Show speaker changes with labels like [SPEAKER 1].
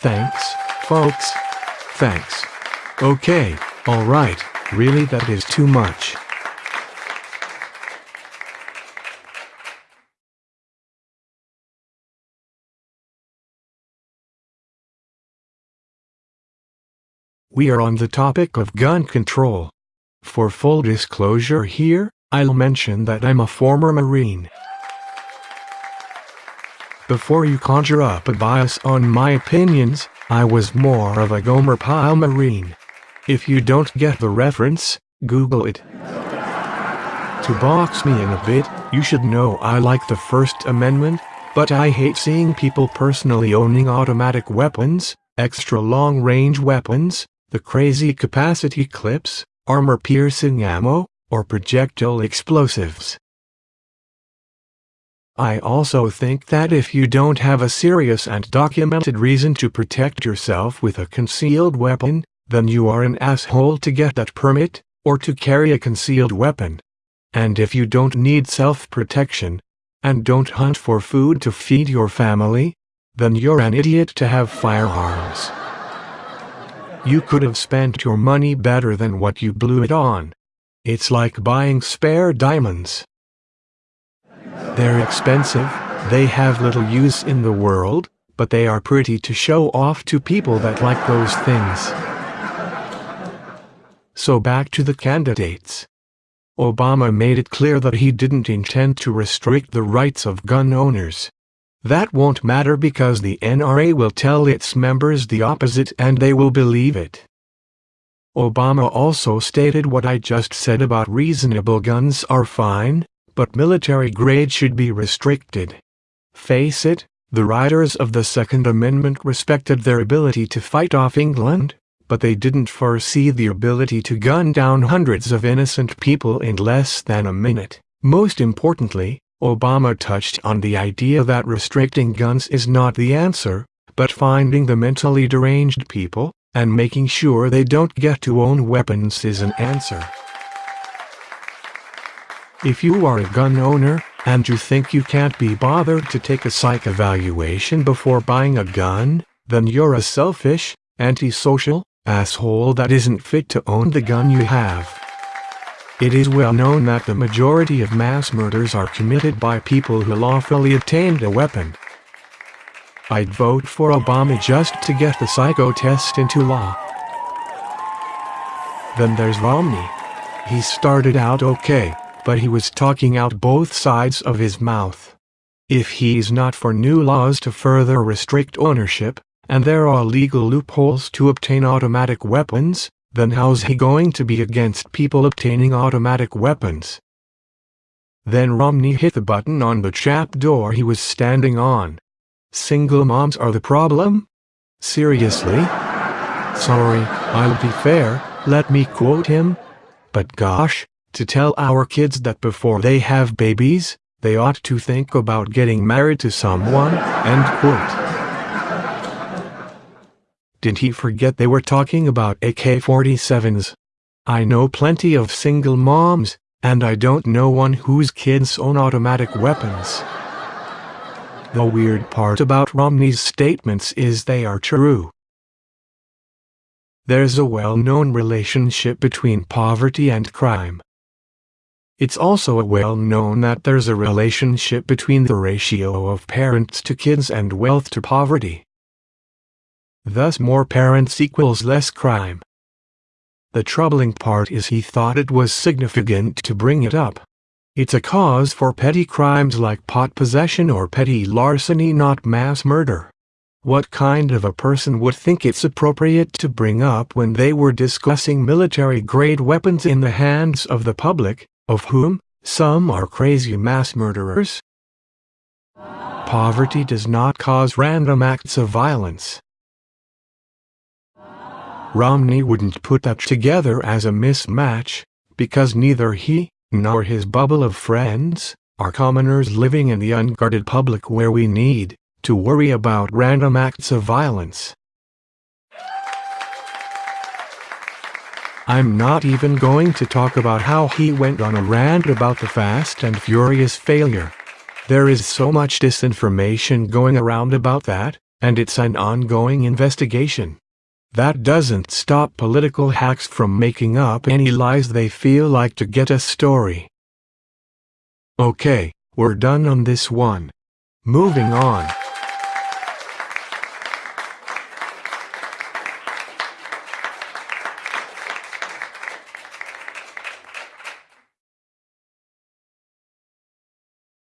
[SPEAKER 1] Thanks, folks. Thanks. Okay, alright, really that is too much. We are on the topic of gun control. For full disclosure here, I'll mention that I'm a former Marine. Before you conjure up a bias on my opinions, I was more of a Gomer Pyle Marine. If you don't get the reference, Google it. To box me in a bit, you should know I like the First Amendment, but I hate seeing people personally owning automatic weapons, extra long-range weapons, the crazy capacity clips, armor-piercing ammo, or projectile explosives. I also think that if you don't have a serious and documented reason to protect yourself with a concealed weapon, then you are an asshole to get that permit, or to carry a concealed weapon. And if you don't need self-protection, and don't hunt for food to feed your family, then you're an idiot to have firearms. You could have spent your money better than what you blew it on. It's like buying spare diamonds. They're expensive, they have little use in the world, but they are pretty to show off to people that like those things. So back to the candidates. Obama made it clear that he didn't intend to restrict the rights of gun owners. That won't matter because the NRA will tell its members the opposite and they will believe it. Obama also stated what I just said about reasonable guns are fine, but military grade should be restricted. Face it, the writers of the Second Amendment respected their ability to fight off England, but they didn't foresee the ability to gun down hundreds of innocent people in less than a minute. Most importantly, Obama touched on the idea that restricting guns is not the answer, but finding the mentally deranged people, and making sure they don't get to own weapons is an answer. If you are a gun owner, and you think you can't be bothered to take a psych evaluation before buying a gun, then you're a selfish, antisocial, asshole that isn't fit to own the gun you have. It is well known that the majority of mass murders are committed by people who lawfully obtained a weapon. I'd vote for Obama just to get the psycho test into law. Then there's Romney. He started out okay, but he was talking out both sides of his mouth. If he's not for new laws to further restrict ownership, and there are legal loopholes to obtain automatic weapons, then how's he going to be against people obtaining automatic weapons? Then Romney hit the button on the trap door he was standing on. Single moms are the problem? Seriously? Sorry, I'll be fair, let me quote him. But gosh, to tell our kids that before they have babies, they ought to think about getting married to someone, end quote. Did he forget they were talking about AK-47s? I know plenty of single moms, and I don't know one whose kids own automatic weapons. The weird part about Romney's statements is they are true. There's a well-known relationship between poverty and crime. It's also well known that there's a relationship between the ratio of parents to kids and wealth to poverty. Thus more parents equals less crime. The troubling part is he thought it was significant to bring it up. It's a cause for petty crimes like pot possession or petty larceny not mass murder. What kind of a person would think it's appropriate to bring up when they were discussing military-grade weapons in the hands of the public, of whom, some are crazy mass murderers? Poverty does not cause random acts of violence. Romney wouldn't put that together as a mismatch, because neither he, nor his bubble of friends, are commoners living in the unguarded public where we need to worry about random acts of violence. I'm not even going to talk about how he went on a rant about the Fast and Furious failure. There is so much disinformation going around about that, And it's an ongoing investigation. That doesn't stop political hacks from making up any lies they feel like to get a story. Okay, we're done on this one. Moving on.